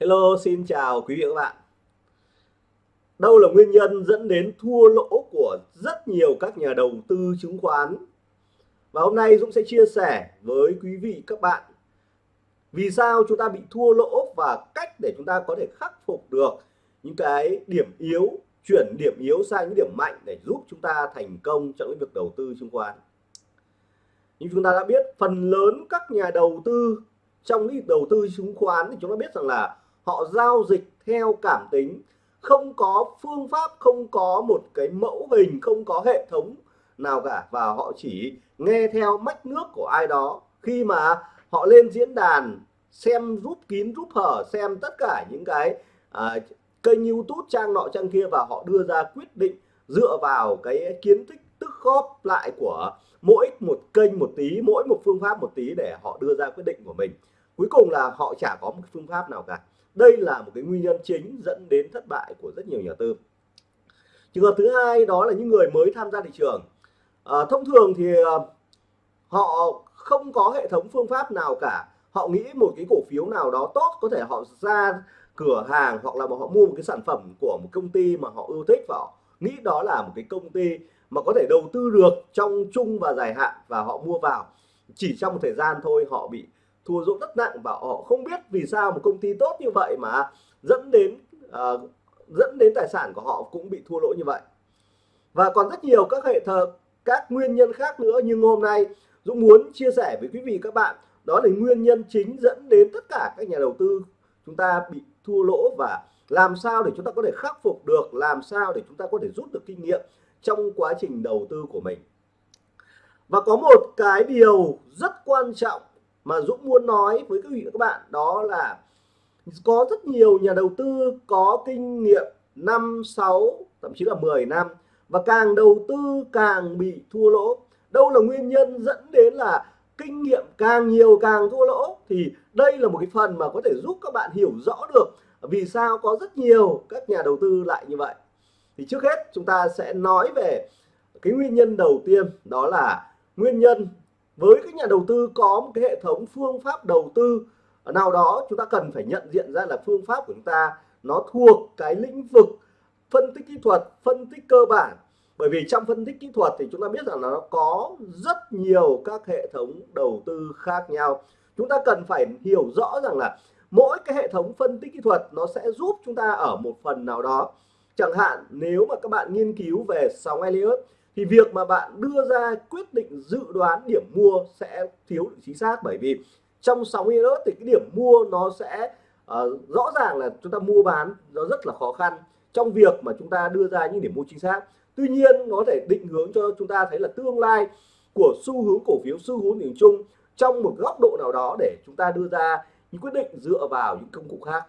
Hello, xin chào quý vị và các bạn. Đâu là nguyên nhân dẫn đến thua lỗ của rất nhiều các nhà đầu tư chứng khoán? Và hôm nay Dũng sẽ chia sẻ với quý vị các bạn vì sao chúng ta bị thua lỗ và cách để chúng ta có thể khắc phục được những cái điểm yếu, chuyển điểm yếu sang những điểm mạnh để giúp chúng ta thành công trong cái việc đầu tư chứng khoán. Như chúng ta đã biết, phần lớn các nhà đầu tư trong cái đầu tư chứng khoán thì chúng ta biết rằng là họ giao dịch theo cảm tính không có phương pháp không có một cái mẫu hình không có hệ thống nào cả. Và họ chỉ nghe theo mách nước của ai đó. Khi mà họ lên diễn đàn xem rút kín rút hở xem tất cả những cái à, kênh youtube trang nọ trang kia và họ đưa ra quyết định dựa vào cái kiến thức tức góp lại của mỗi một kênh một tí mỗi một phương pháp một tí để họ đưa ra quyết định của mình. Cuối cùng là họ chả có một phương pháp nào cả đây là một cái nguyên nhân chính dẫn đến thất bại của rất nhiều nhà tư. Trường hợp thứ hai đó là những người mới tham gia thị trường. À, thông thường thì à, họ không có hệ thống phương pháp nào cả. Họ nghĩ một cái cổ phiếu nào đó tốt có thể họ ra cửa hàng hoặc là họ mua một cái sản phẩm của một công ty mà họ ưa thích và họ nghĩ đó là một cái công ty mà có thể đầu tư được trong chung và dài hạn và họ mua vào. Chỉ trong một thời gian thôi họ bị thua lỗ rất nặng và họ không biết vì sao một công ty tốt như vậy mà dẫn đến uh, dẫn đến tài sản của họ cũng bị thua lỗ như vậy. Và còn rất nhiều các hệ thờ các nguyên nhân khác nữa nhưng hôm nay Dũng muốn chia sẻ với quý vị các bạn đó là nguyên nhân chính dẫn đến tất cả các nhà đầu tư chúng ta bị thua lỗ và làm sao để chúng ta có thể khắc phục được làm sao để chúng ta có thể rút được kinh nghiệm trong quá trình đầu tư của mình. Và có một cái điều rất quan trọng mà Dũng muốn nói với các vị và các bạn đó là có rất nhiều nhà đầu tư có kinh nghiệm 5, 6, thậm chí là 10 năm và càng đầu tư càng bị thua lỗ. Đâu là nguyên nhân dẫn đến là kinh nghiệm càng nhiều càng thua lỗ thì đây là một cái phần mà có thể giúp các bạn hiểu rõ được vì sao có rất nhiều các nhà đầu tư lại như vậy. Thì trước hết chúng ta sẽ nói về cái nguyên nhân đầu tiên đó là nguyên nhân với các nhà đầu tư có một cái hệ thống phương pháp đầu tư, nào đó chúng ta cần phải nhận diện ra là phương pháp của chúng ta nó thuộc cái lĩnh vực phân tích kỹ thuật, phân tích cơ bản. Bởi vì trong phân tích kỹ thuật thì chúng ta biết rằng là nó có rất nhiều các hệ thống đầu tư khác nhau. Chúng ta cần phải hiểu rõ rằng là mỗi cái hệ thống phân tích kỹ thuật nó sẽ giúp chúng ta ở một phần nào đó. Chẳng hạn, nếu mà các bạn nghiên cứu về sóng Elliott thì việc mà bạn đưa ra quyết định dự đoán điểm mua sẽ thiếu chính xác bởi vì trong sóng nữa thì cái điểm mua nó sẽ uh, rõ ràng là chúng ta mua bán nó rất là khó khăn trong việc mà chúng ta đưa ra những điểm mua chính xác. Tuy nhiên nó có thể định hướng cho chúng ta thấy là tương lai của xu hướng cổ phiếu xu hướng nhìn chung trong một góc độ nào đó để chúng ta đưa ra những quyết định dựa vào những công cụ khác.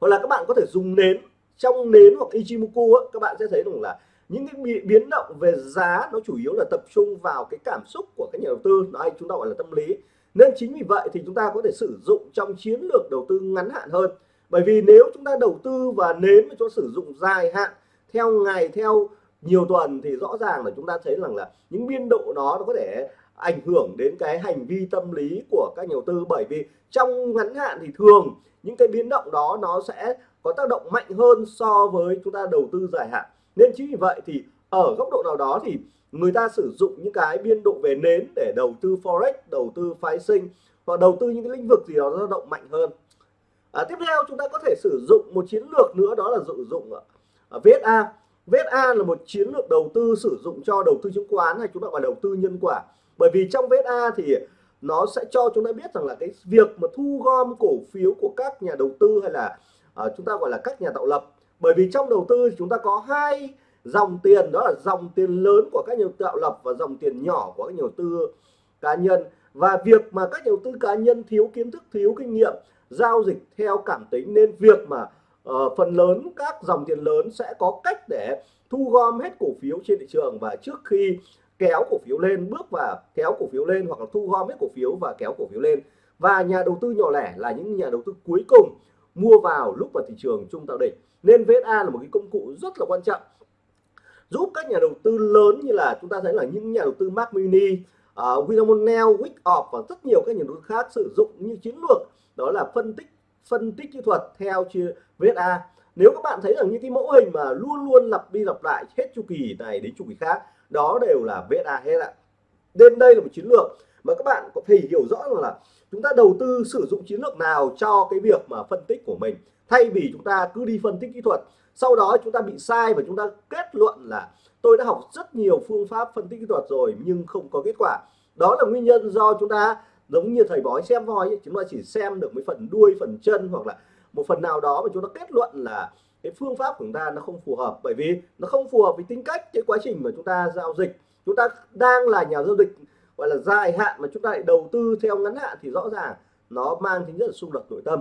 Hoặc là các bạn có thể dùng nến trong nến hoặc Ichimoku á, các bạn sẽ thấy rằng là những cái biến động về giá nó chủ yếu là tập trung vào cái cảm xúc của các nhà đầu tư. Nó hay chúng ta gọi là tâm lý. Nên chính vì vậy thì chúng ta có thể sử dụng trong chiến lược đầu tư ngắn hạn hơn. Bởi vì nếu chúng ta đầu tư và nến cho sử dụng dài hạn, theo ngày, theo nhiều tuần thì rõ ràng là chúng ta thấy rằng là những biên độ đó nó có thể ảnh hưởng đến cái hành vi tâm lý của các nhà đầu tư. Bởi vì trong ngắn hạn thì thường những cái biến động đó nó sẽ có tác động mạnh hơn so với chúng ta đầu tư dài hạn nên chính vì vậy thì ở góc độ nào đó thì người ta sử dụng những cái biên độ về nến để đầu tư forex đầu tư phái sinh hoặc đầu tư những cái lĩnh vực gì đó dao động mạnh hơn. À, tiếp theo chúng ta có thể sử dụng một chiến lược nữa đó là sử dụng à, à, uh, VSA VSA là một chiến lược đầu tư sử dụng cho đầu tư chứng khoán hay chúng ta gọi đầu tư nhân quả. Bởi vì trong VSA thì nó sẽ cho chúng ta biết rằng là cái việc mà thu gom cổ phiếu của các nhà đầu tư hay là uh, chúng ta gọi là các nhà tạo lập bởi vì trong đầu tư chúng ta có hai dòng tiền đó là dòng tiền lớn của các nhà tạo lập và dòng tiền nhỏ của các nhà đầu tư cá nhân. Và việc mà các nhà đầu tư cá nhân thiếu kiến thức thiếu kinh nghiệm giao dịch theo cảm tính nên việc mà uh, phần lớn các dòng tiền lớn sẽ có cách để thu gom hết cổ phiếu trên thị trường. Và trước khi kéo cổ phiếu lên bước và kéo cổ phiếu lên hoặc là thu gom hết cổ phiếu và kéo cổ phiếu lên. Và nhà đầu tư nhỏ lẻ là những nhà đầu tư cuối cùng mua vào lúc vào thị trường trung tạo đỉnh. Nên VSA là một cái công cụ rất là quan trọng giúp các nhà đầu tư lớn như là chúng ta thấy là những nhà đầu tư Mac Mini, uh, Winamon Neo, Wickoff và rất nhiều các nhà đầu tư khác sử dụng như chiến lược đó là phân tích phân tích kỹ thuật theo chia VSA nếu các bạn thấy rằng những cái mẫu hình mà luôn luôn lặp đi lặp lại hết chu kỳ này đến chu kỳ khác đó đều là VSA hết ạ. Nên đây là một chiến lược mà các bạn có thể hiểu rõ rằng là chúng ta đầu tư sử dụng chiến lược nào cho cái việc mà phân tích của mình? Thay vì chúng ta cứ đi phân tích kỹ thuật, sau đó chúng ta bị sai và chúng ta kết luận là tôi đã học rất nhiều phương pháp phân tích kỹ thuật rồi nhưng không có kết quả. Đó là nguyên nhân do chúng ta, giống như thầy bói xem voi chúng ta chỉ xem được mấy phần đuôi, phần chân hoặc là một phần nào đó mà chúng ta kết luận là cái phương pháp của chúng ta nó không phù hợp. Bởi vì nó không phù hợp với tính cách, cái quá trình mà chúng ta giao dịch. Chúng ta đang là nhà giao dịch gọi là dài hạn mà chúng ta lại đầu tư theo ngắn hạn thì rõ ràng nó mang tính chất là xung đột nội tâm.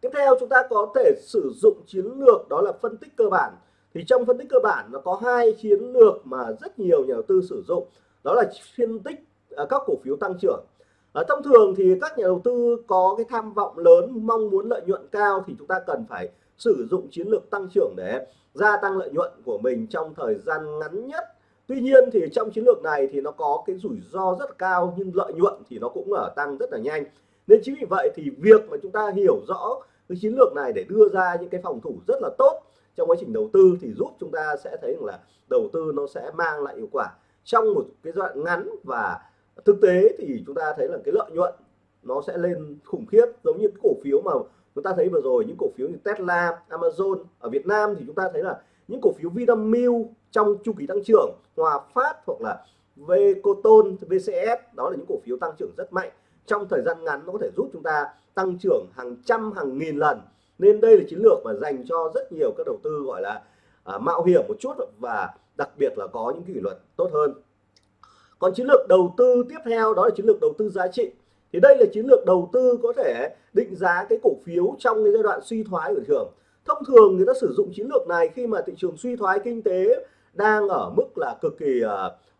Tiếp theo chúng ta có thể sử dụng chiến lược, đó là phân tích cơ bản. Thì trong phân tích cơ bản nó có hai chiến lược mà rất nhiều nhà đầu tư sử dụng. Đó là phân tích à, các cổ phiếu tăng trưởng. Ở thông thường thì các nhà đầu tư có cái tham vọng lớn, mong muốn lợi nhuận cao thì chúng ta cần phải sử dụng chiến lược tăng trưởng để gia tăng lợi nhuận của mình trong thời gian ngắn nhất. Tuy nhiên thì trong chiến lược này thì nó có cái rủi ro rất cao nhưng lợi nhuận thì nó cũng ở tăng rất là nhanh. Nên chính vì vậy thì việc mà chúng ta hiểu rõ cái chiến lược này để đưa ra những cái phòng thủ rất là tốt trong quá trình đầu tư thì giúp chúng ta sẽ thấy rằng là đầu tư nó sẽ mang lại hiệu quả. Trong một cái giai đoạn ngắn và thực tế thì chúng ta thấy là cái lợi nhuận nó sẽ lên khủng khiếp giống như cái cổ phiếu mà chúng ta thấy vừa rồi những cổ phiếu như Tesla, Amazon ở Việt Nam thì chúng ta thấy là những cổ phiếu Vinamilk trong chu kỳ tăng trưởng Hòa Phát hoặc là Vcoton, VCS đó là những cổ phiếu tăng trưởng rất mạnh. Trong thời gian ngắn nó có thể giúp chúng ta tăng trưởng hàng trăm hàng nghìn lần. Nên đây là chiến lược mà dành cho rất nhiều các đầu tư gọi là à, mạo hiểm một chút và đặc biệt là có những kỷ luật tốt hơn. Còn chiến lược đầu tư tiếp theo đó là chiến lược đầu tư giá trị. Thì đây là chiến lược đầu tư có thể định giá cái cổ phiếu trong cái giai đoạn suy thoái của thị trường. Thông thường người ta sử dụng chiến lược này khi mà thị trường suy thoái kinh tế đang ở mức là cực kỳ uh,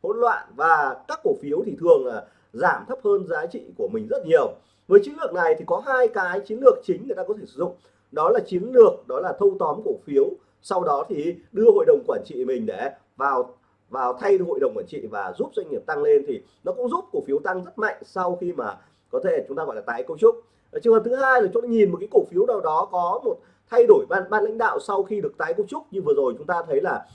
hỗn loạn và các cổ phiếu thì thường là giảm thấp hơn giá trị của mình rất nhiều. Với chiến lược này thì có hai cái chiến lược chính người ta có thể sử dụng. Đó là chiến lược đó là thâu tóm cổ phiếu. Sau đó thì đưa hội đồng quản trị mình để vào vào thay hội đồng quản trị và giúp doanh nghiệp tăng lên thì nó cũng giúp cổ phiếu tăng rất mạnh sau khi mà có thể chúng ta gọi là tái cấu trúc. Trường hợp thứ hai là chúng ta nhìn một cái cổ phiếu nào đó có một thay đổi ban ban lãnh đạo sau khi được tái cấu trúc như vừa rồi chúng ta thấy là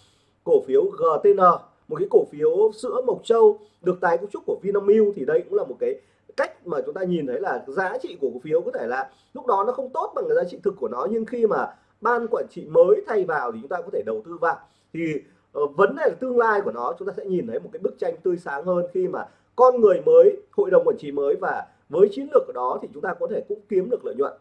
cổ phiếu GTN một cái cổ phiếu sữa Mộc Châu được tái cấu trúc của Vinamilk thì đây cũng là một cái cách mà chúng ta nhìn thấy là giá trị của cổ phiếu có thể là lúc đó nó không tốt bằng cái giá trị thực của nó nhưng khi mà ban quản trị mới thay vào thì chúng ta có thể đầu tư vào. Thì uh, vấn đề là tương lai của nó chúng ta sẽ nhìn thấy một cái bức tranh tươi sáng hơn khi mà con người mới hội đồng quản trị mới và với chiến lược của đó thì chúng ta có thể cũng kiếm được lợi nhuận.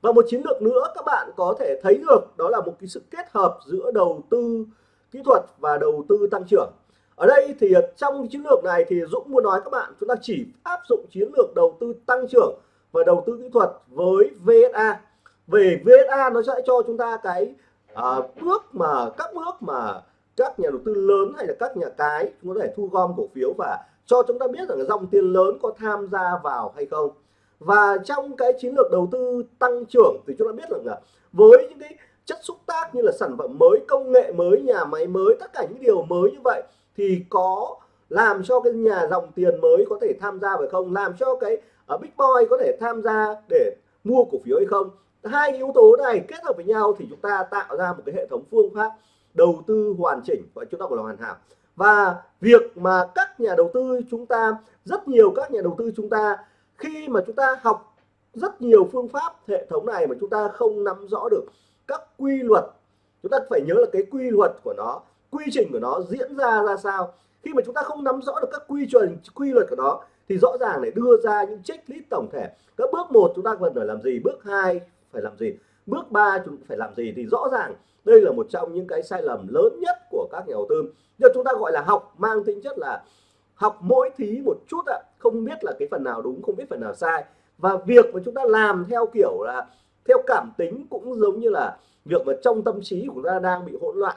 Và một chiến lược nữa các bạn có thể thấy được đó là một cái sự kết hợp giữa đầu tư kỹ thuật và đầu tư tăng trưởng. Ở đây thì trong chiến lược này thì Dũng muốn nói các bạn chúng ta chỉ áp dụng chiến lược đầu tư tăng trưởng và đầu tư kỹ thuật với VSA về VSA nó sẽ cho chúng ta cái à, bước mà các bước mà các nhà đầu tư lớn hay là các nhà cái chúng có thể thu gom cổ phiếu và cho chúng ta biết rằng dòng tiền lớn có tham gia vào hay không. Và trong cái chiến lược đầu tư tăng trưởng thì chúng ta biết rằng là với những cái chất xúc tác như là sản phẩm mới công nghệ mới nhà máy mới tất cả những điều mới như vậy thì có làm cho cái nhà dòng tiền mới có thể tham gia phải không? Làm cho cái uh, big boy có thể tham gia để mua cổ phiếu hay không? Hai yếu tố này kết hợp với nhau thì chúng ta tạo ra một cái hệ thống phương pháp đầu tư hoàn chỉnh và chúng ta gọi là hoàn hảo. Và việc mà các nhà đầu tư chúng ta rất nhiều các nhà đầu tư chúng ta khi mà chúng ta học rất nhiều phương pháp hệ thống này mà chúng ta không nắm rõ được các quy luật. Chúng ta phải nhớ là cái quy luật của nó, quy trình của nó diễn ra ra sao. Khi mà chúng ta không nắm rõ được các quy chuẩn, quy luật của nó, thì rõ ràng để đưa ra những checklist tổng thể. Các bước một chúng ta cần phải làm gì? Bước hai phải làm gì? Bước ba chúng phải làm gì? Thì rõ ràng đây là một trong những cái sai lầm lớn nhất của các nhà đầu tư. Nhưng chúng ta gọi là học mang tính chất là học mỗi thí một chút ạ. Không biết là cái phần nào đúng, không biết phần nào sai. Và việc mà chúng ta làm theo kiểu là theo cảm tính cũng giống như là việc mà trong tâm trí của chúng ta đang bị hỗn loạn.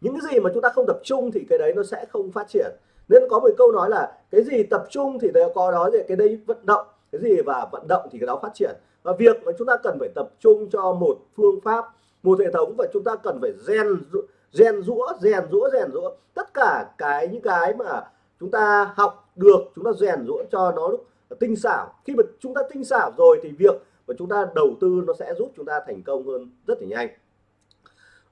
Những cái gì mà chúng ta không tập trung thì cái đấy nó sẽ không phát triển. Nên có một câu nói là cái gì tập trung thì đều có đó, thì cái đấy vận động, cái gì và vận động thì cái đó phát triển. Và việc mà chúng ta cần phải tập trung cho một phương pháp, một hệ thống và chúng ta cần phải rèn rèn rũa rèn rũa rèn rũa. Tất cả cái, những cái mà chúng ta học được, chúng ta rèn rũa cho nó lúc tinh xảo. Khi mà chúng ta tinh xảo rồi thì việc và chúng ta đầu tư nó sẽ giúp chúng ta thành công hơn rất là nhanh.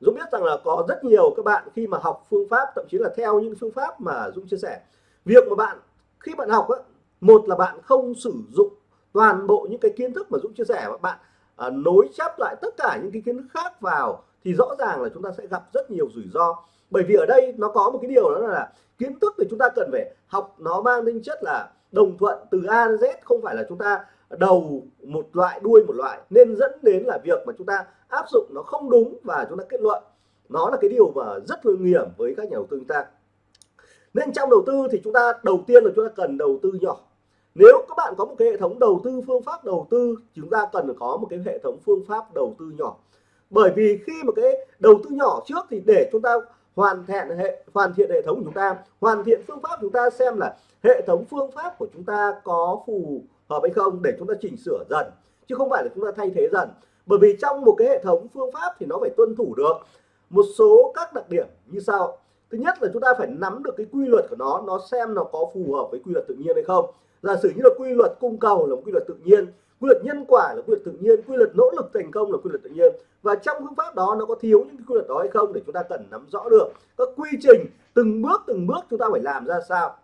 Dũng biết rằng là có rất nhiều các bạn khi mà học phương pháp thậm chí là theo những phương pháp mà Dũng chia sẻ. Việc mà bạn khi bạn học á, một là bạn không sử dụng toàn bộ những cái kiến thức mà Dũng chia sẻ mà bạn à, nối chắp lại tất cả những cái kiến thức khác vào thì rõ ràng là chúng ta sẽ gặp rất nhiều rủi ro. Bởi vì ở đây nó có một cái điều đó là kiến thức thì chúng ta cần phải học nó mang tính chất là đồng thuận từ A đến Z không phải là chúng ta đầu một loại, đuôi một loại. Nên dẫn đến là việc mà chúng ta áp dụng nó không đúng và chúng ta kết luận. Nó là cái điều mà rất nguy hiểm với các nhà đầu tư chúng ta. Nên trong đầu tư thì chúng ta, đầu tiên là chúng ta cần đầu tư nhỏ. Nếu các bạn có một cái hệ thống đầu tư phương pháp đầu tư, chúng ta cần có một cái hệ thống phương pháp đầu tư nhỏ. Bởi vì khi mà cái đầu tư nhỏ trước thì để chúng ta hoàn thiện hệ, hoàn thiện hệ thống của chúng ta, hoàn thiện phương pháp chúng ta xem là hệ thống phương pháp của chúng ta có phù hợp hay không để chúng ta chỉnh sửa dần, chứ không phải là chúng ta thay thế dần. Bởi vì trong một cái hệ thống phương pháp thì nó phải tuân thủ được một số các đặc điểm như sau. Thứ nhất là chúng ta phải nắm được cái quy luật của nó nó xem nó có phù hợp với quy luật tự nhiên hay không. Giả sử như là quy luật cung cầu là một quy luật tự nhiên, quy luật nhân quả là quy luật tự nhiên, quy luật nỗ lực thành công là quy luật tự nhiên. Và trong phương pháp đó nó có thiếu những quy luật đó hay không để chúng ta cần nắm rõ được các quy trình, từng bước từng bước chúng ta phải làm ra sao.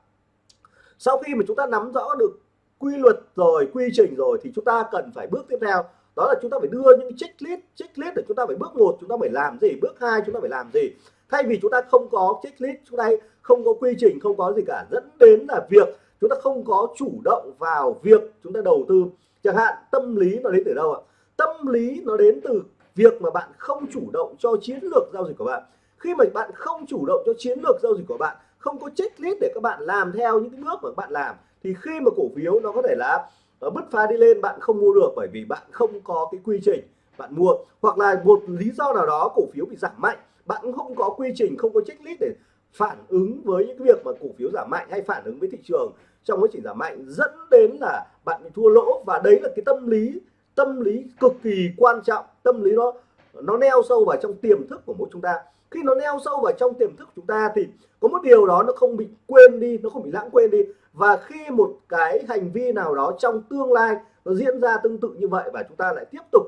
Sau khi mà chúng ta nắm rõ được quy luật rồi, quy trình rồi thì chúng ta cần phải bước tiếp theo. Đó là chúng ta phải đưa những checklist checklist để chúng ta phải bước một, chúng ta phải làm gì, bước hai chúng ta phải làm gì. Thay vì chúng ta không có checklist chúng ta không có quy trình, không có gì cả, dẫn đến là việc chúng ta không có chủ động vào việc chúng ta đầu tư. Chẳng hạn, tâm lý nó đến từ đâu ạ? Tâm lý nó đến từ việc mà bạn không chủ động cho chiến lược giao dịch của bạn. Khi mà bạn không chủ động cho chiến lược giao dịch của bạn, không có checklist để các bạn làm theo những cái bước mà bạn làm thì khi mà cổ phiếu nó có thể là nó bứt phá đi lên, bạn không mua được bởi vì bạn không có cái quy trình bạn mua. Hoặc là một lý do nào đó cổ phiếu bị giảm mạnh, bạn cũng không có quy trình, không có checklist để phản ứng với những việc mà cổ phiếu giảm mạnh hay phản ứng với thị trường trong quá trình giảm mạnh, dẫn đến là bạn bị thua lỗ. Và đấy là cái tâm lý tâm lý cực kỳ quan trọng. Tâm lý nó nó neo sâu vào trong tiềm thức của mỗi chúng ta. Khi nó neo sâu vào trong tiềm thức của chúng ta thì có một điều đó nó không bị quên đi, nó không bị lãng quên đi và khi một cái hành vi nào đó trong tương lai nó diễn ra tương tự như vậy và chúng ta lại tiếp tục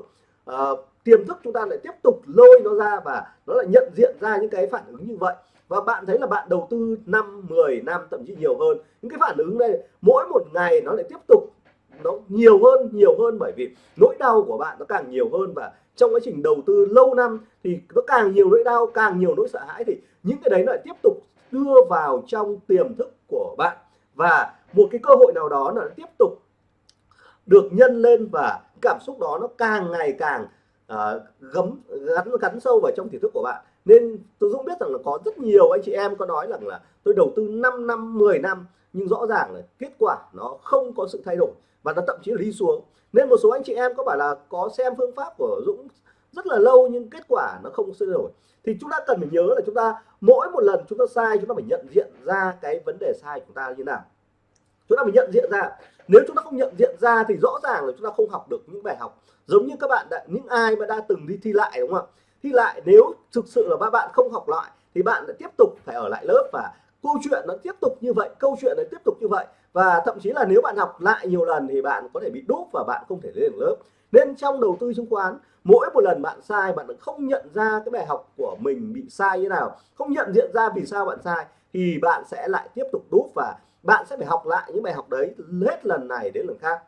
uh, tiềm thức chúng ta lại tiếp tục lôi nó ra và nó lại nhận diện ra những cái phản ứng như vậy. Và bạn thấy là bạn đầu tư 5 10 năm thậm chí nhiều hơn. Những cái phản ứng này mỗi một ngày nó lại tiếp tục nó nhiều hơn nhiều hơn bởi vì nỗi đau của bạn nó càng nhiều hơn. Và trong quá trình đầu tư lâu năm thì nó càng nhiều nỗi đau càng nhiều nỗi sợ hãi thì những cái đấy lại tiếp tục đưa vào trong tiềm thức của bạn và một cái cơ hội nào đó nó tiếp tục được nhân lên và cảm xúc đó nó càng ngày càng uh, gấm gắn gắn sâu vào trong tiềm thức của bạn. Nên tôi Dũng biết rằng là có rất nhiều anh chị em có nói rằng là tôi đầu tư 5 năm 10 năm nhưng rõ ràng là kết quả nó không có sự thay đổi và nó thậm chí là đi xuống. Nên một số anh chị em có phải là có xem phương pháp của Dũng rất là lâu nhưng kết quả nó không thay đổi thì chúng ta cần phải nhớ là chúng ta, mỗi một lần chúng ta sai, chúng ta phải nhận diện ra cái vấn đề sai của chúng ta như nào. Chúng ta phải nhận diện ra. Nếu chúng ta không nhận diện ra thì rõ ràng là chúng ta không học được những bài học. Giống như các bạn đã, những ai mà đã từng đi thi lại đúng không ạ? Thi lại, nếu thực sự là các bạn không học lại thì bạn lại tiếp tục phải ở lại lớp và câu chuyện nó tiếp tục như vậy, câu chuyện nó tiếp tục như vậy. Và thậm chí là nếu bạn học lại nhiều lần thì bạn có thể bị đốt và bạn không thể lên được lớp. Nên trong đầu tư chứng khoán mỗi một lần bạn sai, bạn không nhận ra cái bài học của mình bị sai như nào. Không nhận diện ra vì sao bạn sai, thì bạn sẽ lại tiếp tục đúp và bạn sẽ phải học lại những bài học đấy hết lần này đến lần khác.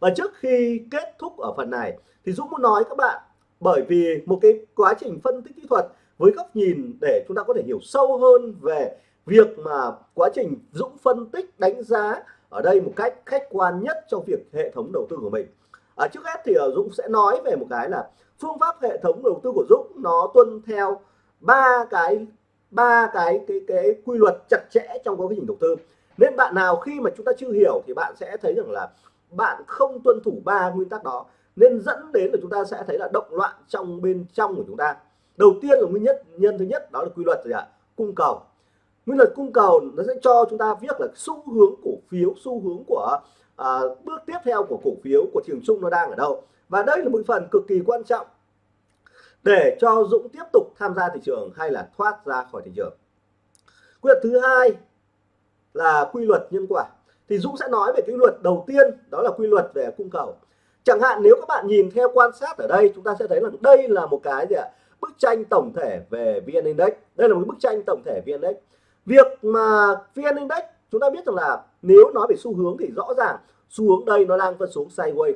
Và trước khi kết thúc ở phần này, thì Dũng muốn nói các bạn, bởi vì một cái quá trình phân tích kỹ thuật với góc nhìn để chúng ta có thể hiểu sâu hơn về việc mà quá trình Dũng phân tích đánh giá ở đây một cách khách quan nhất trong việc hệ thống đầu tư của mình à, trước hết thì ờ, Dũng sẽ nói về một cái là phương pháp hệ thống đầu tư của Dũng nó tuân theo ba cái ba cái cái cái quy luật chặt chẽ trong quá trình đầu tư. Nên bạn nào khi mà chúng ta chưa hiểu thì bạn sẽ thấy rằng là bạn không tuân thủ ba nguyên tắc đó. Nên dẫn đến là chúng ta sẽ thấy là động loạn trong bên trong của chúng ta. Đầu tiên là nguyên nhất nhân thứ nhất đó là quy luật gì ạ? Cung cầu. Nguyên luật cung cầu nó sẽ cho chúng ta biết là xu hướng cổ phiếu xu hướng của à, bước tiếp theo của cổ phiếu của trường trung nó đang ở đâu? Và đây là một phần cực kỳ quan trọng để cho Dũng tiếp tục tham gia thị trường hay là thoát ra khỏi thị trường. Quy luật thứ hai là quy luật nhân quả. Thì Dũng sẽ nói về cái luật đầu tiên đó là quy luật về cung cầu. Chẳng hạn nếu các bạn nhìn theo quan sát ở đây chúng ta sẽ thấy là đây là một cái gì ạ? Bức tranh tổng thể về VN Index. Đây là một bức tranh tổng thể VN Index. Việc mà VN Index chúng ta biết rằng là nếu nói về xu hướng thì rõ ràng xu hướng đây nó đang phân xuống sideways.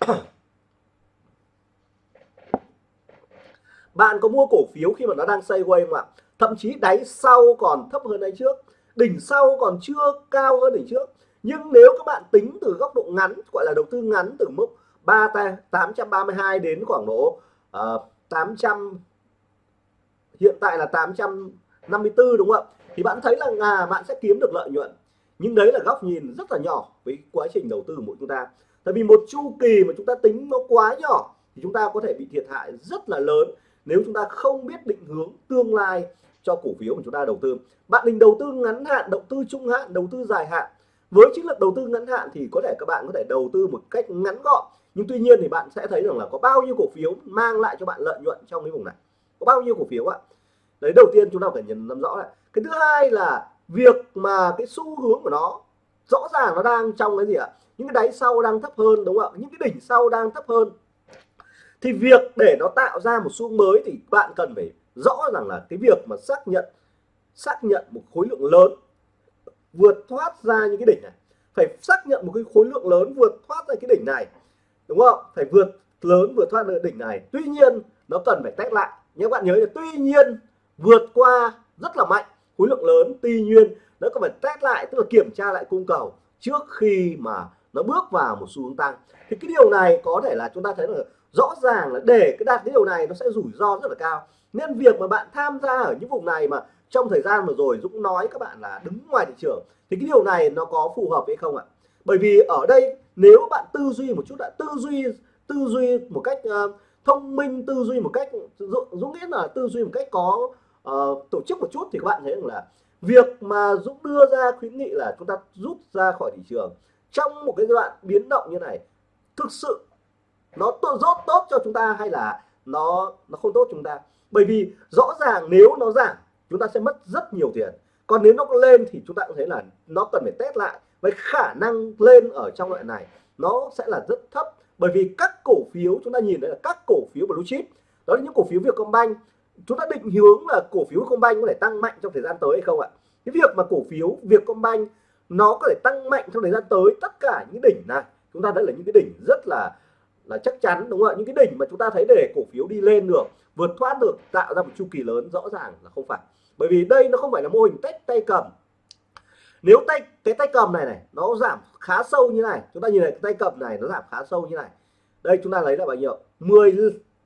Bạn có mua cổ phiếu khi mà nó đang sideways không ạ? Thậm chí đáy sau còn thấp hơn đáy trước đỉnh sau còn chưa cao hơn đỉnh trước. Nhưng nếu các bạn tính từ góc độ ngắn gọi là đầu tư ngắn từ mức 3 832 đến khoảng độ ờ, uh, 800 hiện tại là 854 đúng không ạ? Thì bạn thấy là à, bạn sẽ kiếm được lợi nhuận. Nhưng đấy là góc nhìn rất là nhỏ với quá trình đầu tư của chúng ta. Tại vì một chu kỳ mà chúng ta tính nó quá nhỏ thì chúng ta có thể bị thiệt hại rất là lớn nếu chúng ta không biết định hướng tương lai cho cổ phiếu của chúng ta đầu tư. Bạn định đầu tư ngắn hạn đầu tư trung hạn đầu tư dài hạn. Với chiến lược đầu tư ngắn hạn thì có thể các bạn có thể đầu tư một cách ngắn gọn. Nhưng tuy nhiên thì bạn sẽ thấy rằng là có bao nhiêu cổ phiếu mang lại cho bạn lợi nhuận trong cái vùng này? Có bao nhiêu cổ phiếu ạ? Đấy đầu tiên chúng ta phải nhận nắm rõ lại cái thứ hai là việc mà cái xu hướng của nó, rõ ràng nó đang trong cái gì ạ? Những cái đáy sau đang thấp hơn, đúng không ạ? Những cái đỉnh sau đang thấp hơn. Thì việc để nó tạo ra một xu mới thì bạn cần phải rõ rằng là cái việc mà xác nhận xác nhận một khối lượng lớn vượt thoát ra những cái đỉnh này. Phải xác nhận một cái khối lượng lớn vượt thoát ra cái đỉnh này, đúng không? Phải vượt lớn vượt thoát ra đỉnh này. Tuy nhiên, nó cần phải test lại. Nhé bạn nhớ là tuy nhiên, vượt qua rất là mạnh khối lượng lớn tuy nhiên nó có phải test lại tức là kiểm tra lại cung cầu trước khi mà nó bước vào một xu hướng tăng. Thì cái điều này có thể là chúng ta thấy là rõ ràng là để cái đạt cái điều này nó sẽ rủi ro rất là cao. Nên việc mà bạn tham gia ở những vùng này mà trong thời gian vừa rồi Dũng nói các bạn là đứng ngoài thị trường thì cái điều này nó có phù hợp hay không ạ? Bởi vì ở đây nếu bạn tư duy một chút đã tư duy tư duy một cách uh, thông minh tư duy một cách Dũng nghĩ là tư duy một cách có uh, tổ chức một chút thì các bạn thấy rằng là việc mà Dũng đưa ra khuyến nghị là chúng ta rút ra khỏi thị trường trong một cái giai đoạn biến động như này thực sự nó tốt tốt, tốt cho chúng ta hay là nó nó không tốt chúng ta? Bởi vì rõ ràng nếu nó giảm chúng ta sẽ mất rất nhiều tiền. Còn nếu nó lên thì chúng ta cũng thấy là nó cần phải test lại với khả năng lên ở trong loại này. Nó sẽ là rất thấp. Bởi vì các cổ phiếu chúng ta nhìn thấy là các cổ phiếu blue chip đó là những cổ phiếu Vietcombank chúng ta định hướng là cổ phiếu Vietcombank có thể tăng mạnh trong thời gian tới hay không ạ? Cái việc mà cổ phiếu Vietcombank nó có thể tăng mạnh trong thời gian tới, tất cả những đỉnh này, chúng ta đã là những cái đỉnh rất là là chắc chắn, đúng không ạ? Những cái đỉnh mà chúng ta thấy để cổ phiếu đi lên được, vượt thoát được, tạo ra một chu kỳ lớn, rõ ràng là không phải. Bởi vì đây nó không phải là mô hình tách tay cầm. Nếu tay, cái tay cầm này này, nó giảm khá sâu như này, chúng ta nhìn này, cái tay cầm này nó giảm khá sâu như này. Đây chúng ta lấy là bao nhiêu? 10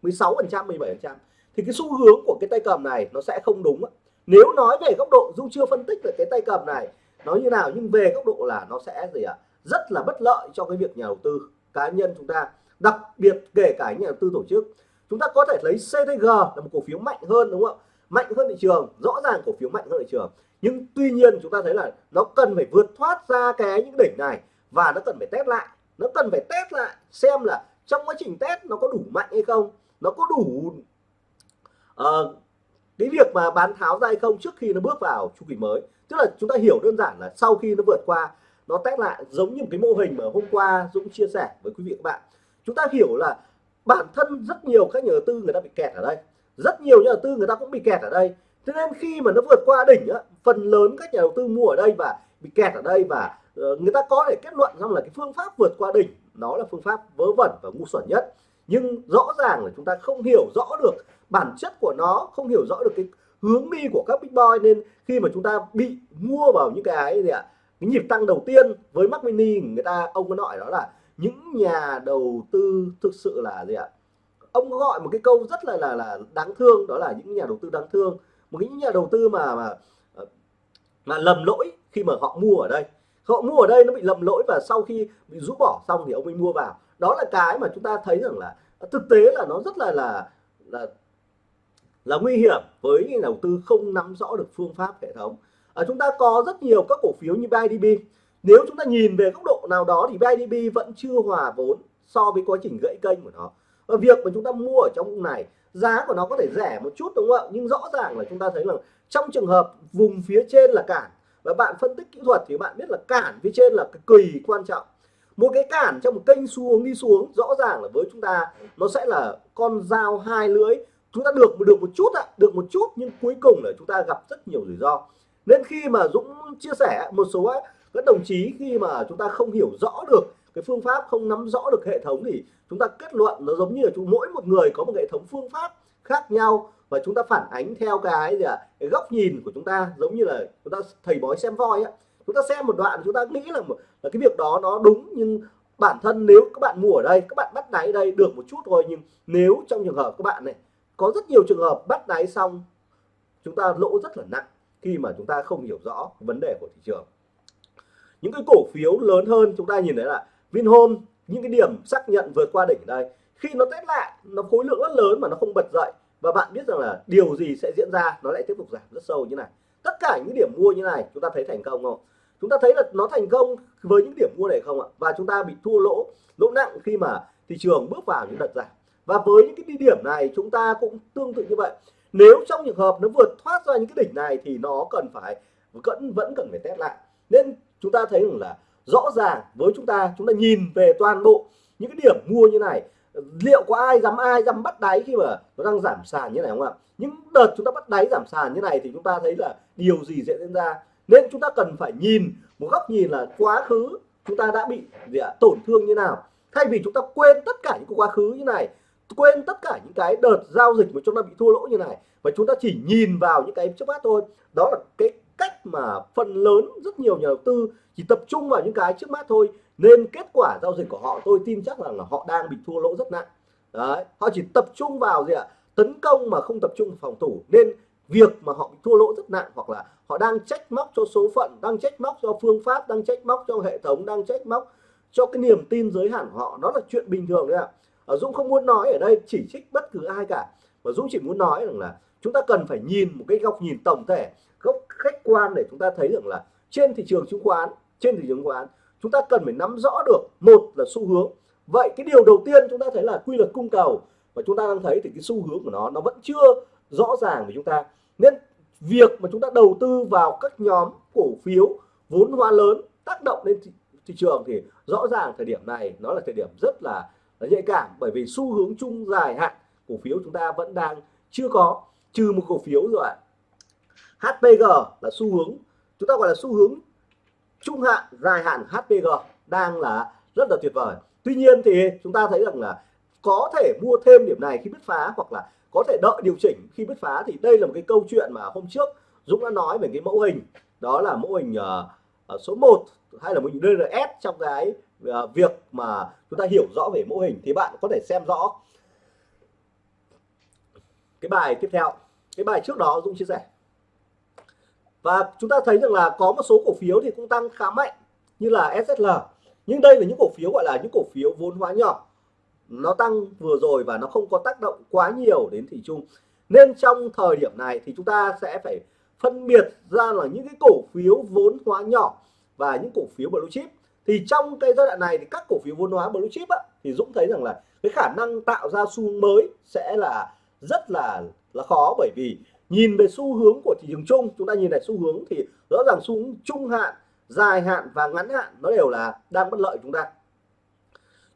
16 phần trăm 17 phần trăm thì cái xu hướng của cái tay cầm này nó sẽ không đúng nếu nói về góc độ dung chưa phân tích về cái tay cầm này nó như nào nhưng về góc độ là nó sẽ gì ạ? À? rất là bất lợi cho cái việc nhà đầu tư cá nhân chúng ta, đặc biệt kể cả nhà đầu tư tổ chức. Chúng ta có thể lấy CTG là một cổ phiếu mạnh hơn, đúng không ạ? Mạnh hơn thị trường, rõ ràng cổ phiếu mạnh hơn thị trường. Nhưng tuy nhiên chúng ta thấy là nó cần phải vượt thoát ra cái những đỉnh này và nó cần phải test lại. Nó cần phải test lại xem là trong quá trình test nó có đủ mạnh hay không, nó có đủ uh, cái việc mà bán tháo ra hay không trước khi nó bước vào chu kỳ mới tức là chúng ta hiểu đơn giản là sau khi nó vượt qua nó test lại giống như một cái mô hình mà hôm qua Dũng chia sẻ với quý vị các bạn. Chúng ta hiểu là bản thân rất nhiều các nhà đầu tư người ta bị kẹt ở đây. Rất nhiều nhà đầu tư người ta cũng bị kẹt ở đây. Thế nên khi mà nó vượt qua đỉnh á, phần lớn các nhà đầu tư mua ở đây và bị kẹt ở đây và ờ, người ta có thể kết luận rằng là cái phương pháp vượt qua đỉnh nó là phương pháp vớ vẩn và ngu xuẩn nhất nhưng rõ ràng là chúng ta không hiểu rõ được, bản chất của nó, không hiểu rõ được cái hướng đi của các big boy. Nên khi mà chúng ta bị mua vào những cái gì ạ, cái nhịp tăng đầu tiên với Mac Mini người ta, ông có nói đó là những nhà đầu tư thực sự là gì ạ? Ông có gọi một cái câu rất là là là đáng thương, đó là những nhà đầu tư đáng thương. Một những nhà đầu tư mà mà ờ, mà lầm lỗi khi mà họ mua ở đây. Họ mua ở đây nó bị lầm lỗi và sau khi bị rũ bỏ xong thì ông ấy mua vào đó là cái mà chúng ta thấy rằng là thực tế là nó rất là là là là nguy hiểm với nhà đầu tư không nắm rõ được phương pháp hệ thống. À, chúng ta có rất nhiều các cổ phiếu như BIDB nếu chúng ta nhìn về góc độ nào đó thì BIDB vẫn chưa hòa vốn so với quá trình gãy kênh của nó. Và việc mà chúng ta mua ở trong vùng này giá của nó có thể rẻ một chút đúng không ạ? Nhưng rõ ràng là chúng ta thấy là trong trường hợp vùng phía trên là cản. Và bạn phân tích kỹ thuật thì bạn biết là cản phía trên là cái kỳ quan trọng một cái cản trong một kênh xuống đi xuống rõ ràng là với chúng ta nó sẽ là con dao hai lưỡi. Chúng ta được được một chút ạ được một chút nhưng cuối cùng là chúng ta gặp rất nhiều rủi ro. Nên khi mà Dũng chia sẻ một số các đồng chí khi mà chúng ta không hiểu rõ được cái phương pháp không nắm rõ được hệ thống thì chúng ta kết luận nó giống như là chúng mỗi một người có một hệ thống phương pháp khác nhau và chúng ta phản ánh theo cái gì à, cái góc nhìn của chúng ta giống như là chúng ta thầy bói xem voi á chúng ta xem một đoạn, chúng ta nghĩ là là cái việc đó nó đúng, nhưng bản thân nếu các bạn mua ở đây, các bạn bắt đáy đây được một chút thôi, nhưng nếu trong trường hợp các bạn này, có rất nhiều trường hợp bắt đáy xong, chúng ta lỗ rất là nặng khi mà chúng ta không hiểu rõ vấn đề của thị trường. Những cái cổ phiếu lớn hơn, chúng ta nhìn thấy là Vinhome, những cái điểm xác nhận vượt qua đỉnh đây, khi nó test lại, nó khối lượng rất lớn mà nó không bật dậy, và bạn biết rằng là điều gì sẽ diễn ra, nó lại tiếp tục giảm rất sâu như này. Tất cả những điểm mua như này, chúng ta thấy thành công không? Chúng ta thấy là nó thành công với những điểm mua này không ạ? Và chúng ta bị thua lỗ lỗ nặng khi mà thị trường bước vào những đợt giảm. Và với những cái điểm này, chúng ta cũng tương tự như vậy. Nếu trong trường hợp nó vượt thoát ra những cái đỉnh này thì nó cần phải vẫn vẫn cần phải test lại. Nên chúng ta thấy rằng là rõ ràng với chúng ta chúng ta nhìn về toàn bộ những cái điểm mua như này, liệu có ai dám ai dám bắt đáy khi mà nó đang giảm sàn như này không ạ? Những đợt chúng ta bắt đáy giảm sàn như này thì chúng ta thấy là điều gì sẽ diễn ra? Nên chúng ta cần phải nhìn một góc nhìn là quá khứ chúng ta đã bị gì ạ, tổn thương như nào. Thay vì chúng ta quên tất cả những quá khứ như này, quên tất cả những cái đợt giao dịch mà chúng ta bị thua lỗ như này và chúng ta chỉ nhìn vào những cái trước mắt thôi. Đó là cái cách mà phần lớn rất nhiều nhà đầu tư chỉ tập trung vào những cái trước mắt thôi. Nên kết quả giao dịch của họ, tôi tin chắc rằng là họ đang bị thua lỗ rất nặng. Đấy, họ chỉ tập trung vào gì ạ, tấn công mà không tập trung phòng thủ. Nên việc mà họ bị thua lỗ rất nặng hoặc là họ đang trách móc cho số phận, đang trách móc cho phương pháp, đang trách móc cho hệ thống, đang trách móc cho cái niềm tin giới hạn họ. Nó là chuyện bình thường đấy ạ. À. Dũng không muốn nói ở đây chỉ trích bất cứ ai cả. Mà Dũng chỉ muốn nói rằng là chúng ta cần phải nhìn một cái góc nhìn tổng thể, góc khách quan để chúng ta thấy rằng là trên thị trường chứng khoán, trên thị trường chứng khoán, chúng ta cần phải nắm rõ được, một là xu hướng. Vậy cái điều đầu tiên chúng ta thấy là quy luật cung cầu. Và chúng ta đang thấy thì cái xu hướng của nó nó vẫn chưa rõ ràng với chúng ta. Nên việc mà chúng ta đầu tư vào các nhóm cổ phiếu vốn hóa lớn tác động lên thị, thị trường thì rõ ràng thời điểm này nó là thời điểm rất là, là nhạy cảm. Bởi vì xu hướng chung dài hạn cổ phiếu chúng ta vẫn đang chưa có trừ một cổ phiếu rồi HPG là xu hướng chúng ta gọi là xu hướng trung hạn dài hạn HPG đang là rất là tuyệt vời. Tuy nhiên thì chúng ta thấy rằng là có thể mua thêm điểm này khi bứt phá hoặc là có thể đợi điều chỉnh khi bứt phá thì đây là một cái câu chuyện mà hôm trước Dũng đã nói về cái mẫu hình. Đó là mẫu hình uh, số 1 hay là mẫu hình DRS trong cái uh, việc mà chúng ta hiểu rõ về mẫu hình. Thì bạn có thể xem rõ. Cái bài tiếp theo cái bài trước đó Dũng chia sẻ. Và chúng ta thấy rằng là có một số cổ phiếu thì cũng tăng khá mạnh như là SSL nhưng đây là những cổ phiếu gọi là những cổ phiếu vốn hóa nhỏ nó tăng vừa rồi và nó không có tác động quá nhiều đến thị trường nên trong thời điểm này thì chúng ta sẽ phải phân biệt ra là những cái cổ phiếu vốn hóa nhỏ và những cổ phiếu blue chip. Thì trong cái giai đoạn này thì các cổ phiếu vốn hóa blue chip á, thì Dũng thấy rằng là cái khả năng tạo ra xu hướng mới sẽ là rất là là khó. Bởi vì nhìn về xu hướng của thị trường chung chúng ta nhìn lại xu hướng thì rõ ràng xu hướng trung hạn dài hạn và ngắn hạn nó đều là đang bất lợi chúng ta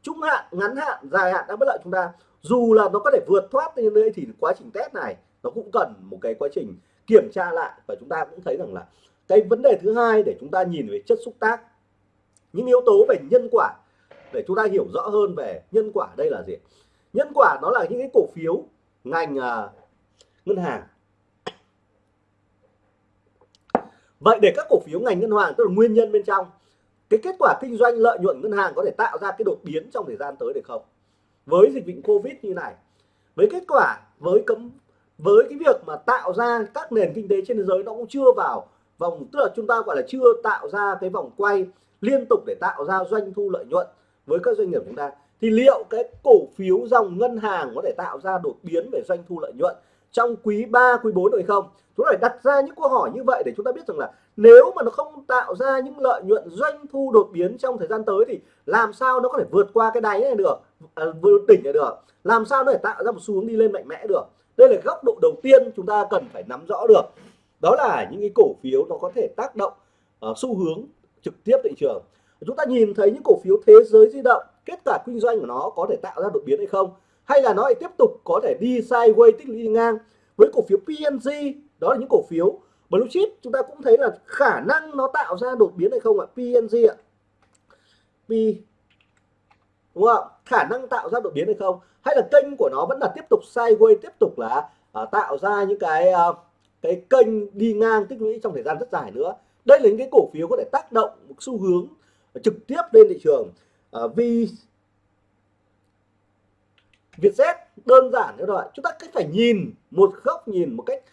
trung hạn ngắn hạn dài hạn đang bất lợi chúng ta. Dù là nó có thể vượt thoát như đây thì quá trình test này nó cũng cần một cái quá trình kiểm tra lại. Và chúng ta cũng thấy rằng là cái vấn đề thứ hai để chúng ta nhìn về chất xúc tác những yếu tố về nhân quả để chúng ta hiểu rõ hơn về nhân quả đây là gì. Nhân quả nó là những cái cổ phiếu ngành uh, ngân hàng. Vậy để các cổ phiếu ngành ngân hàng tức là nguyên nhân bên trong cái kết quả kinh doanh lợi nhuận ngân hàng có thể tạo ra cái đột biến trong thời gian tới được không với dịch bệnh covid như này với kết quả với cấm với cái việc mà tạo ra các nền kinh tế trên thế giới nó cũng chưa vào vòng tức là chúng ta gọi là chưa tạo ra cái vòng quay liên tục để tạo ra doanh thu lợi nhuận với các doanh nghiệp chúng ta thì liệu cái cổ phiếu dòng ngân hàng có thể tạo ra đột biến về doanh thu lợi nhuận trong quý 3, quý 4 được không? Chúng ta phải đặt ra những câu hỏi như vậy để chúng ta biết rằng là nếu mà nó không tạo ra những lợi nhuận doanh thu đột biến trong thời gian tới thì làm sao nó có thể vượt qua cái đáy này được, à, vượt đỉnh này được, làm sao nó để tạo ra một xu hướng đi lên mạnh mẽ được. Đây là góc độ đầu tiên chúng ta cần phải nắm rõ được. Đó là những cái cổ phiếu nó có thể tác động uh, xu hướng trực tiếp thị trường. chúng ta nhìn thấy những cổ phiếu thế giới di động kết quả kinh doanh của nó có thể tạo ra đột biến hay không hay là nó lại tiếp tục có thể đi sideways tích lũy ngang với cổ phiếu PNG đó là những cổ phiếu blue chip chúng ta cũng thấy là khả năng nó tạo ra đột biến hay không ạ? PNG ạ. P đúng không khả năng tạo ra đột biến hay không? Hay là kênh của nó vẫn là tiếp tục sideways tiếp tục là à, tạo ra những cái à, cái kênh đi ngang tích lũy trong thời gian rất dài nữa. Đây là những cái cổ phiếu có thể tác động một xu hướng trực tiếp lên thị trường. À, vì Vietjet đơn giản như vậy chúng ta cách phải nhìn một góc nhìn một cách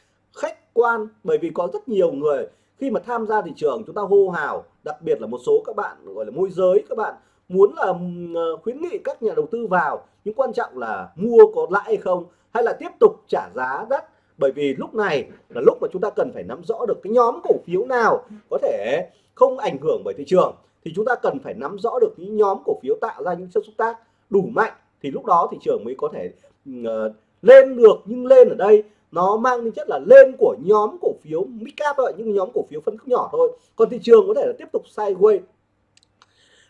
quan bởi vì có rất nhiều người khi mà tham gia thị trường chúng ta hô hào đặc biệt là một số các bạn gọi là môi giới các bạn muốn là ờ, khuyến nghị các nhà đầu tư vào nhưng quan trọng là mua có lãi hay không hay là tiếp tục trả giá đắt. Bởi vì lúc này là lúc mà chúng ta cần phải nắm rõ được cái nhóm cổ phiếu nào có thể không ảnh hưởng bởi thị trường thì chúng ta cần phải nắm rõ được những nhóm cổ phiếu tạo ra những chất xúc tác đủ mạnh thì lúc đó thị trường mới có thể uh, lên được nhưng lên ở đây nó mang tính chất là lên của nhóm cổ phiếu mid cap thôi những nhóm cổ phiếu phân khúc nhỏ thôi. Còn thị trường có thể là tiếp tục sideways.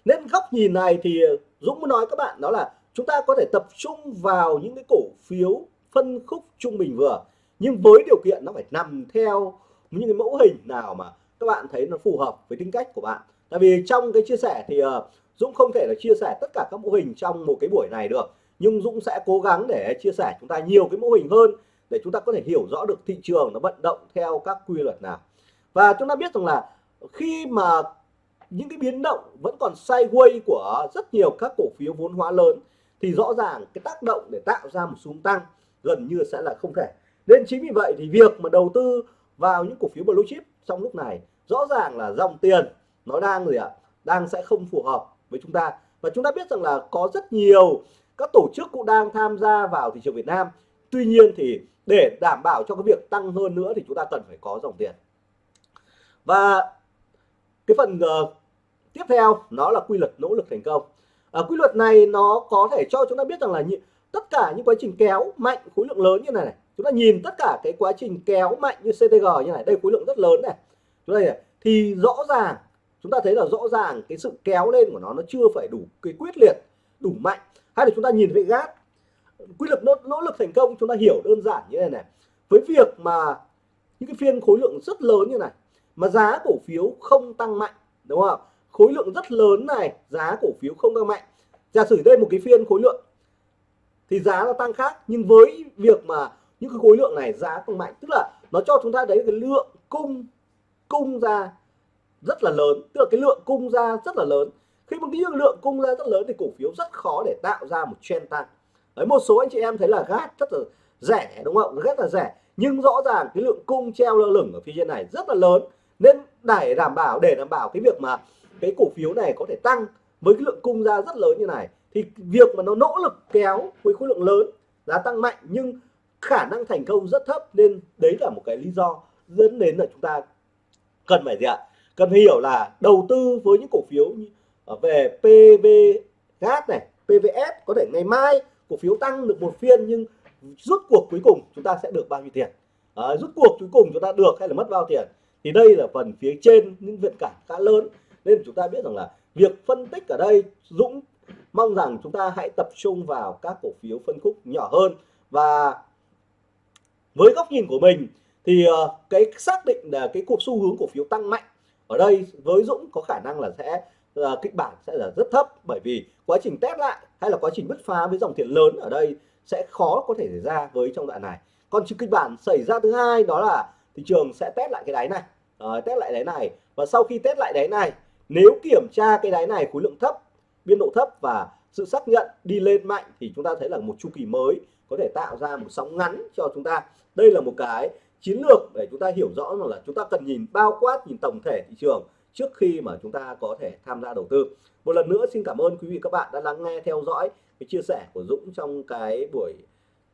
Nên góc nhìn này thì Dũng muốn nói các bạn, đó là chúng ta có thể tập trung vào những cái cổ phiếu phân khúc trung bình vừa. Nhưng với điều kiện nó phải nằm theo những cái mẫu hình nào mà các bạn thấy nó phù hợp với tính cách của bạn. Tại vì trong cái chia sẻ thì ờ, Dũng không thể là chia sẻ tất cả các mô hình trong một cái buổi này được. Nhưng Dũng sẽ cố gắng để chia sẻ chúng ta nhiều cái mô hình hơn để chúng ta có thể hiểu rõ được thị trường nó vận động theo các quy luật nào. Và chúng ta biết rằng là khi mà những cái biến động vẫn còn sideways của rất nhiều các cổ phiếu vốn hóa lớn, thì rõ ràng cái tác động để tạo ra một xu tăng gần như sẽ là không thể. Nên chính vì vậy thì việc mà đầu tư vào những cổ phiếu blue chip trong lúc này, rõ ràng là dòng tiền nó đang gì ạ? Đang sẽ không phù hợp với chúng ta. Và chúng ta biết rằng là có rất nhiều các tổ chức cũng đang tham gia vào thị trường Việt Nam tuy nhiên thì để đảm bảo cho cái việc tăng hơn nữa thì chúng ta cần phải có dòng tiền. Và cái phần uh, tiếp theo nó là quy luật nỗ lực thành công. À, quy luật này nó có thể cho chúng ta biết rằng là như, tất cả những quá trình kéo mạnh khối lượng lớn như này, này chúng ta nhìn tất cả cái quá trình kéo mạnh như CTG như này đây khối lượng rất lớn này. Chúng ta này, thì rõ ràng chúng ta thấy là rõ ràng cái sự kéo lên của nó nó chưa phải đủ cái quyết liệt đủ mạnh. Hay là chúng ta nhìn về gác quy luật nỗ, nỗ lực thành công chúng ta hiểu đơn giản như này này. Với việc mà những cái phiên khối lượng rất lớn như này mà giá cổ phiếu không tăng mạnh đúng không khối lượng rất lớn này giá cổ phiếu không tăng mạnh. Giả sử đây một cái phiên khối lượng thì giá nó tăng khác nhưng với việc mà những cái khối lượng này giá tăng mạnh tức là nó cho chúng ta đấy cái lượng cung cung ra rất là lớn tức là cái lượng cung ra rất là lớn. Khi một cái lượng cung ra rất lớn thì cổ phiếu rất khó để tạo ra một trend tăng đấy, một số anh chị em thấy là gác rất là rẻ, đúng không? Rất là rẻ. Nhưng rõ ràng cái lượng cung treo lơ lửng ở phía trên này rất là lớn. Nên để đảm bảo, để đảm bảo cái việc mà cái cổ phiếu này có thể tăng với cái lượng cung ra rất lớn như này, thì việc mà nó nỗ lực kéo với khối lượng lớn, giá tăng mạnh nhưng khả năng thành công rất thấp, nên đấy là một cái lý do dẫn đến là chúng ta cần phải gì ạ? Cần phải hiểu là đầu tư với những cổ phiếu à, về PV gas này PVS có thể ngày mai cổ phiếu tăng được một phiên nhưng rút cuộc cuối cùng chúng ta sẽ được bao nhiêu tiền? À, rút cuộc cuối cùng chúng ta được hay là mất bao tiền? Thì đây là phần phía trên những viện cản khá lớn. Nên chúng ta biết rằng là việc phân tích ở đây Dũng mong rằng chúng ta hãy tập trung vào các cổ phiếu phân khúc nhỏ hơn. Và với góc nhìn của mình thì ờ, cái xác định là cái cuộc xu hướng cổ phiếu tăng mạnh ở đây với Dũng có khả năng là sẽ uh, kịch bản sẽ là rất thấp bởi vì quá trình test lại hay là quá trình bứt phá với dòng tiền lớn ở đây sẽ khó có thể xảy ra với trong đoạn này. Còn kịch bản xảy ra thứ hai đó là thị trường sẽ test lại cái đáy này. Uh, test lại đáy này. Và sau khi test lại đáy này nếu kiểm tra cái đáy này khối lượng thấp biên độ thấp và sự xác nhận đi lên mạnh thì chúng ta thấy là một chu kỳ mới có thể tạo ra một sóng ngắn cho chúng ta. Đây là một cái chiến lược để chúng ta hiểu rõ rằng là chúng ta cần nhìn bao quát nhìn tổng thể thị trường trước khi mà chúng ta có thể tham gia đầu tư. Một lần nữa xin cảm ơn quý vị các bạn đã lắng nghe theo dõi cái chia sẻ của Dũng trong cái buổi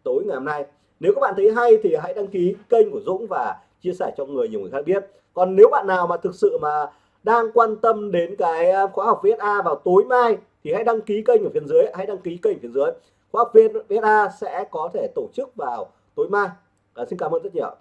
tối ngày hôm nay. Nếu các bạn thấy hay thì hãy đăng ký kênh của Dũng và chia sẻ cho người nhiều người khác biết. Còn nếu bạn nào mà thực sự mà đang quan tâm đến cái khóa học VSA vào tối mai thì hãy đăng ký kênh ở phía dưới hãy đăng ký kênh phía dưới. Khóa học VSA sẽ có thể tổ chức vào tối mai. À, xin cảm ơn rất nhiều